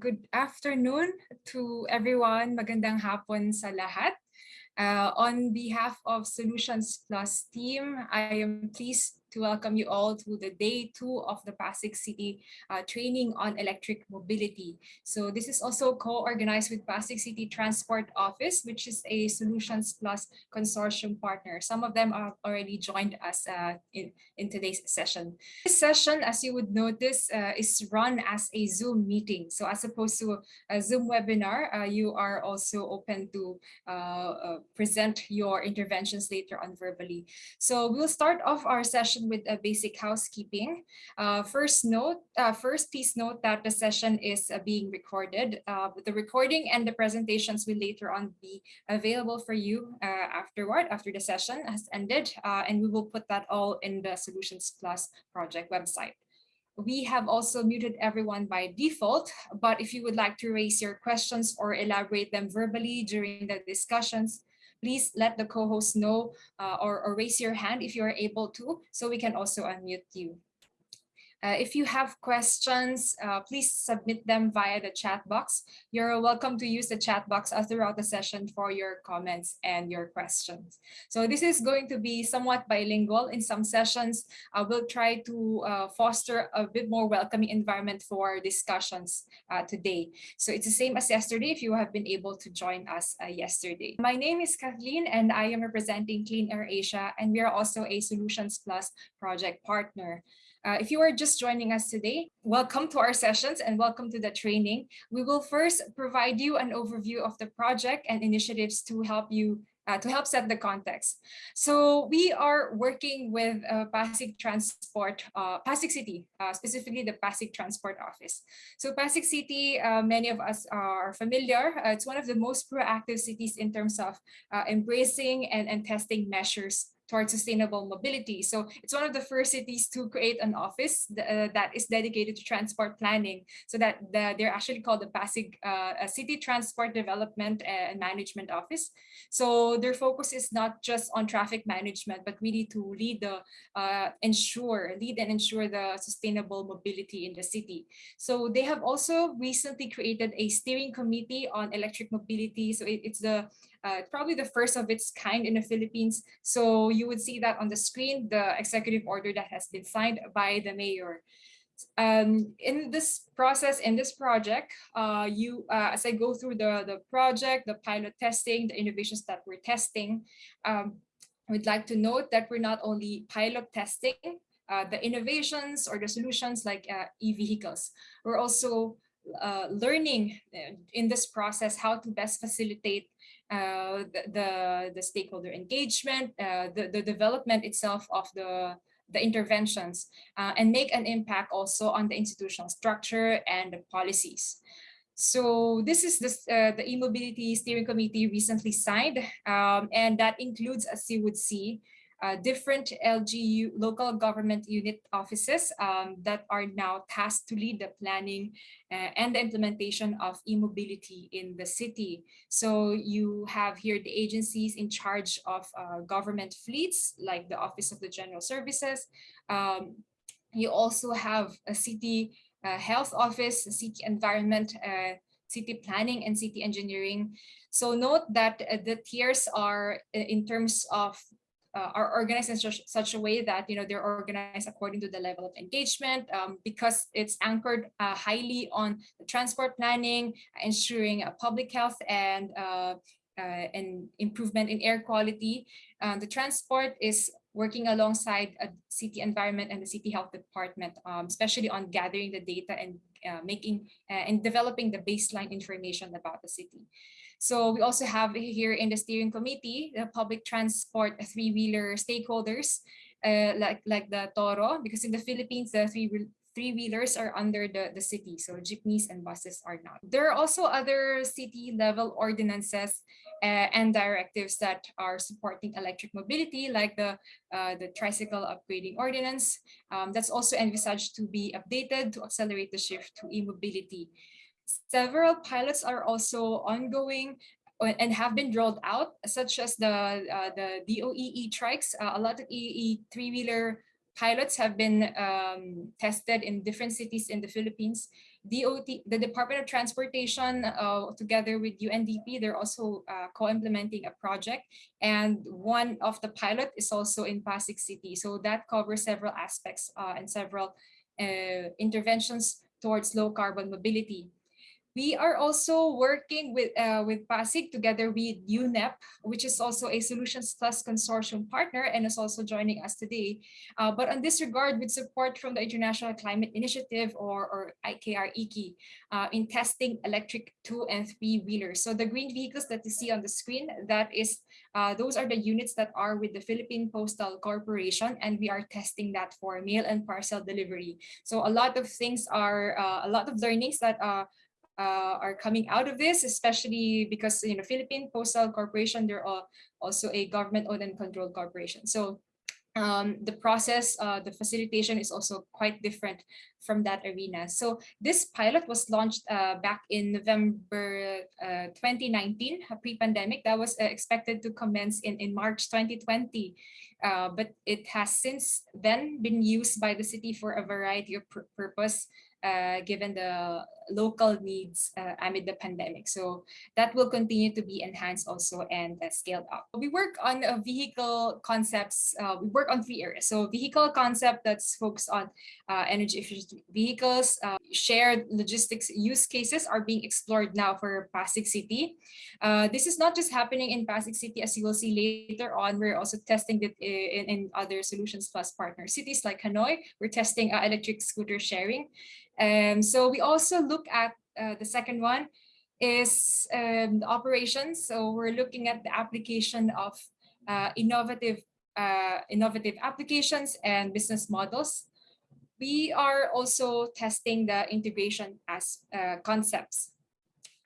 Good afternoon to everyone. Magandang hapon sa lahat. Uh, on behalf of Solutions Plus team, I am pleased to welcome you all to the day two of the Pasig City uh, training on electric mobility. So this is also co-organized with Pasig City Transport Office, which is a Solutions Plus consortium partner. Some of them have already joined us uh, in, in today's session. This session, as you would notice, uh, is run as a Zoom meeting. So as opposed to a Zoom webinar, uh, you are also open to uh, uh, present your interventions later on verbally. So we'll start off our session session with a basic housekeeping. Uh, first note, uh, first please note that the session is uh, being recorded. Uh, the recording and the presentations will later on be available for you uh, afterward, after the session has ended, and we will put that all in the Solutions Plus project website. We have also muted everyone by default, but if you would like to raise your questions or elaborate them verbally during the discussions, please let the co-host know uh, or, or raise your hand if you are able to, so we can also unmute you. Uh, if you have questions, uh, please submit them via the chat box. You're welcome to use the chat box throughout the session for your comments and your questions. So this is going to be somewhat bilingual. In some sessions, I will try to uh, foster a bit more welcoming environment for discussions uh, today. So it's the same as yesterday if you have been able to join us uh, yesterday. My name is Kathleen and I am representing Clean Air Asia and we are also a Solutions Plus project partner. Uh, if you are just joining us today, welcome to our sessions and welcome to the training. We will first provide you an overview of the project and initiatives to help you uh, to help set the context. So we are working with uh, Pasig Transport, uh, Pasig City, uh, specifically the Pasig Transport Office. So Pasig City, uh, many of us are familiar. Uh, it's one of the most proactive cities in terms of embracing and, and testing measures towards sustainable mobility. So it's one of the first cities to create an office uh, that is dedicated to transport planning. So that the, they're actually called the Pasig uh, City Transport Development and Management Office. So their focus is not just on traffic management, but really to lead the uh, ensure, lead and ensure the sustainable mobility in the city. So they have also recently created a steering committee on electric mobility. So it, it's the uh, probably the first of its kind in the Philippines. So you would see that on the screen, the executive order that has been signed by the mayor. Um, in this process, in this project, uh, you, uh, as I go through the, the project, the pilot testing, the innovations that we're testing, um, we'd like to note that we're not only pilot testing uh, the innovations or the solutions like uh, e-vehicles, we're also uh, learning uh, in this process how to best facilitate uh, the, the, the, stakeholder engagement, uh, the, the development itself of the, the interventions, uh, and make an impact also on the institutional structure and the policies. So this is this, uh, the e-mobility steering committee recently signed, um, and that includes, as you would see, uh, different LGU local government unit offices um, that are now tasked to lead the planning uh, and the implementation of e-mobility in the city. So you have here the agencies in charge of uh, government fleets, like the Office of the General Services. Um, you also have a city uh, health office, city environment, uh, city planning and city engineering. So note that uh, the tiers are uh, in terms of uh, are organized in such, such, a way that you know they're organized according to the level of engagement um, because it's anchored uh, highly on the transport planning, ensuring uh, public health and uh, uh, and improvement in air quality. Uh, the transport is working alongside a city environment and the city health department, um, especially on gathering the data and making and developing the baseline information about the city. So we also have here in the steering committee, the public transport three-wheeler stakeholders, uh, like, like the TODA, because in the Philippines, the three three-wheelers are under the, the city, so jeepneys and buses are not. There are also other city-level ordinances uh, and directives that are supporting electric mobility, like the, uh, the tricycle upgrading ordinance. Um, that's also envisaged to be updated to accelerate the shift to e-mobility. Several pilots are also ongoing uh, and have been rolled out, such as the uh, the DOE e-trikes. Uh, a lot of EE three-wheeler pilots have been um, tested in different cities in the Philippines. DOT, the Department of Transportation, uh, together with UNDP, they're also uh, co-implementing a project. And one of the pilot is also in Pasig City. So that covers several aspects uh, and several interventions towards low carbon mobility. We are also working with, uh, with PASIG together with UNEP, which is also a Solutions Plus consortium partner and is also joining us today. Uh, but on this regard, with support from the International Climate Initiative or, or IKR-IKI uh, in testing electric two and three wheelers. So the green vehicles that you see on the screen, that is, uh, those are the units that are with the Philippine Postal Corporation, and we are testing that for mail and parcel delivery. So a lot of things are, uh, a lot of learnings that uh, are coming out of this, especially because you know Philippine Postal Corporation, they're all also a government-owned and controlled corporation. So um, the process, uh, the facilitation is also quite different from that arena. So this pilot was launched uh, back in November uh, 2019, pre-pandemic. That was uh, expected to commence in, in March 2020. Uh, but it has since then been used by the city for a variety of purpose uh, given the local needs uh, amid the pandemic. So that will continue to be enhanced also and uh, scaled up. We work on uh, vehicle concepts. We work on three areas. So vehicle concept that's focused on energy efficient vehicles. shared logistics use cases are being explored now for Pasig City. this is not just happening in Pasig City, as you will see later on. We're also testing it in, in other Solutions Plus partner cities like Hanoi. We're testing electric scooter sharing. Um, so we also look at uh, the second one is um, operations. So we're looking at the application of uh, innovative uh, innovative applications and business models. We are also testing the integration as uh, concepts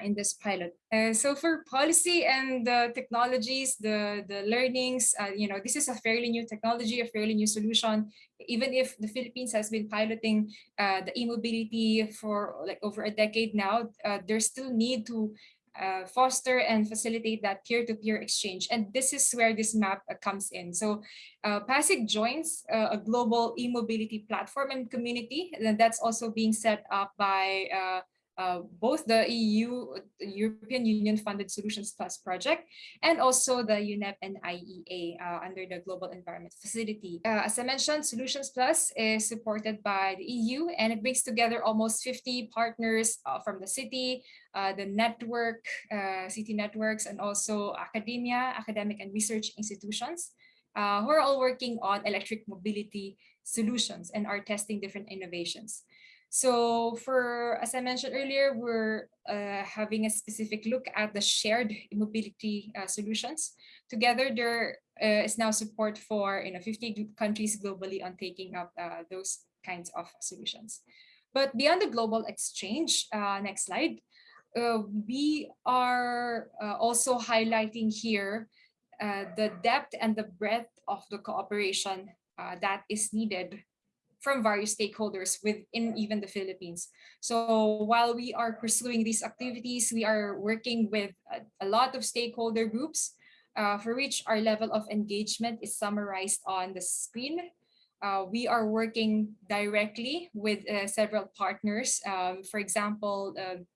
in this pilot. Uh, so for policy and the technologies, the, the learnings, uh, you know, this is a fairly new technology, a fairly new solution. Even if the Philippines has been piloting uh, the e-mobility for like over a decade now, uh, there's still need to uh, foster and facilitate that peer-to-peer -peer exchange. And this is where this map uh, comes in. So PASIG joins a global e-mobility platform and community and that's also being set up by uh, both the EU, European Union funded Solutions Plus project, and also the UNEP and IEA uh, under the Global Environment Facility. Uh, as I mentioned, Solutions Plus is supported by the EU and it brings together almost 50 partners uh, from the city, uh, the network, uh, city networks, and also academia, academic and research institutions who are all working on electric mobility solutions and are testing different innovations. So for, as I mentioned earlier, we're uh, having a specific look at the shared mobility uh, solutions. Together, there uh, is now support for you know, 50 countries globally on taking up uh, those kinds of solutions. But beyond the global exchange, uh, next slide, uh, we are also highlighting here the depth and the breadth of the cooperation that is needed from various stakeholders within even the Philippines. So while we are pursuing these activities, we are working with a, a lot of stakeholder groups uh, for which our level of engagement is summarized on the screen. Uh, we are working directly with uh, several partners. Um, for example, um,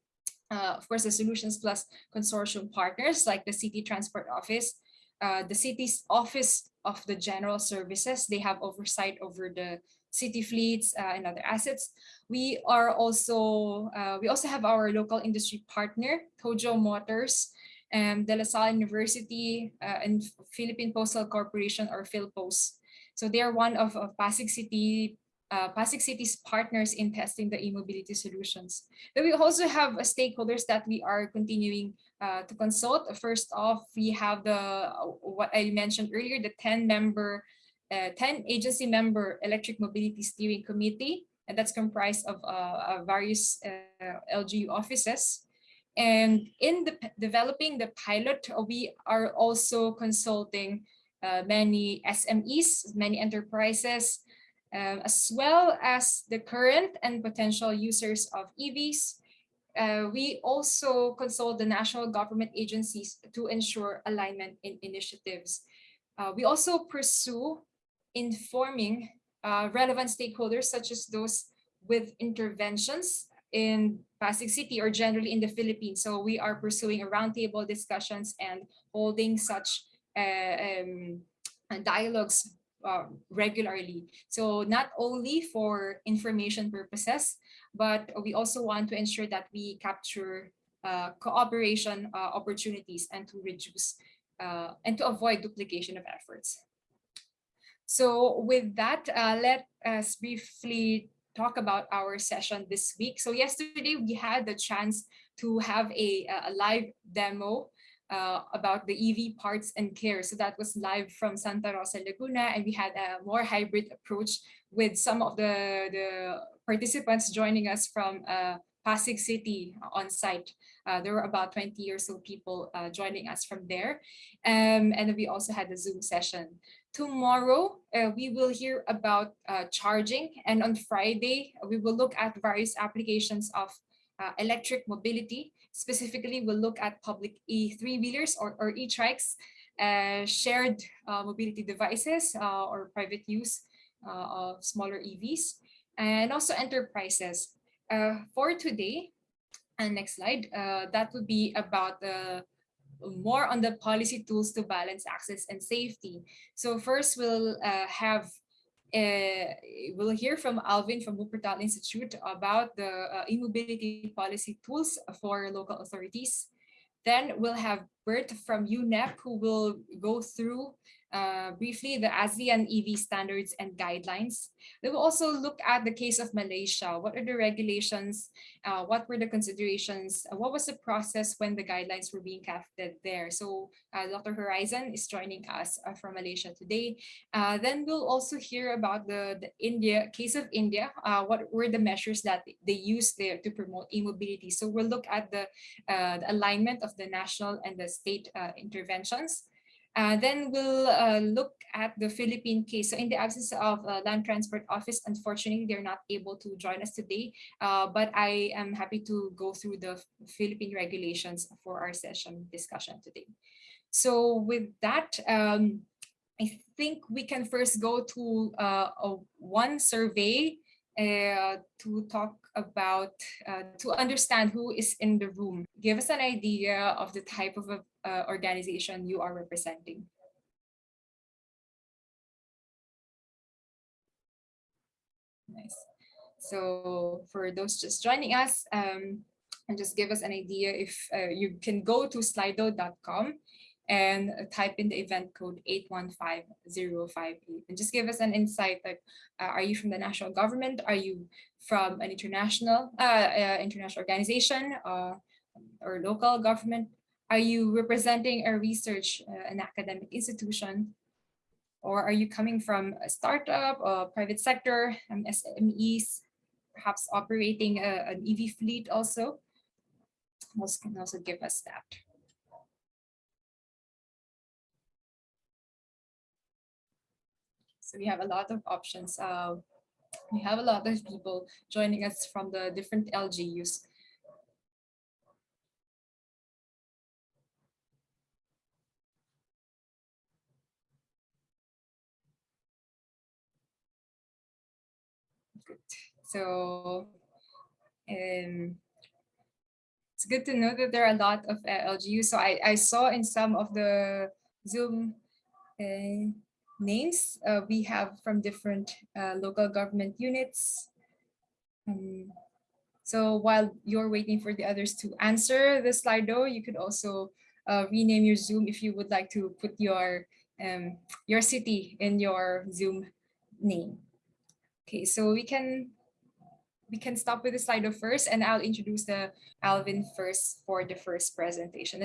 uh, of course, the Solutions Plus consortium partners like the City Transport Office, uh, the city's Office of the General Services. They have oversight over the city fleets uh, and other assets. We are also, uh, we also have our local industry partner, Tojo Motors, and De La Salle University uh, and Philippine Postal Corporation or PhilPost. So they are one of, of Pasig City uh, Pasig City's partners in testing the e-mobility solutions. But we also have uh, stakeholders that we are continuing uh, to consult. First off, we have the what I mentioned earlier, the 10 member 10 agency member electric mobility steering committee, and that's comprised of uh, various uh, LGU offices. And in the developing the pilot, we are also consulting uh, many SMEs, many enterprises, uh, as well as the current and potential users of EVs. Uh, we also consult the national government agencies to ensure alignment in initiatives. Uh, we also pursue informing uh, relevant stakeholders such as those with interventions in Pasig City or generally in the Philippines. So we are pursuing roundtable discussions and holding such uh, um, dialogues uh, regularly. So not only for information purposes, but we also want to ensure that we capture uh, cooperation uh, opportunities and to reduce uh, and to avoid duplication of efforts. So with that, uh, let us briefly talk about our session this week. So yesterday we had the chance to have a, a live demo uh, about the EV parts and care. So that was live from Santa Rosa, Laguna, and we had a more hybrid approach with some of the, the participants joining us from uh, Pasig City on site. Uh, there were about 20 or so people uh, joining us from there. Um, and we also had a Zoom session. Tomorrow, uh, we will hear about uh, charging. And on Friday, we will look at various applications of uh, electric mobility. Specifically, we'll look at public e-three-wheelers or, or e-trikes, uh, shared uh, mobility devices uh, or private use uh, of smaller EVs, and also enterprises. Uh, for today, and next slide, that would be about the more on the policy tools to balance access and safety. So first we'll have uh, we'll hear from Alvin from Wuppertal Institute about the uh, e-mobility policy tools for local authorities. Then we'll have Bert from UNEP who will go through uh, briefly the ASEAN EV standards and guidelines. We will also look at the case of Malaysia. What are the regulations? Uh, what were the considerations? Uh, what was the process when the guidelines were being crafted there? So uh, Dr. Horizon is joining us uh, from Malaysia today. Then we'll also hear about the, the India case of India. what were the measures that they used there to promote e-mobility? So we'll look at the, the, alignment of the national and the state interventions. Uh, then we'll uh, look at the Philippine case. So in the absence of uh, Land Transport Office, unfortunately, they're not able to join us today, uh, but I am happy to go through the Philippine regulations for our session discussion today. So with that, um, I think we can first go to uh, a one survey uh, to talk about, uh, to understand who is in the room. Give us an idea of the type of uh, organization you are representing. Nice. So for those just joining us, um, and just give us an idea if uh, you can go to slido.com and type in the event code 815058 and just give us an insight like uh, are you from the national government? Are you from an international uh, uh, international organization uh, or local government? Are you representing a research uh, an academic institution? Or are you coming from a startup or private sector um, SMEs perhaps operating a, an EV fleet also can also give us that So we have a lot of options. Uh, we have a lot of people joining us from the different LGUs. Good. So um, it's good to know that there are a lot of uh, LGUs. So I, I saw in some of the Zoom uh, names uh, we have from different uh, local government units. Um, so while you're waiting for the others to answer the Slido, you could also uh, rename your Zoom if you would like to put your um, your city in your Zoom name. Okay, so we can we can stop with the Slido first and I'll introduce the Alvin first for the first presentation.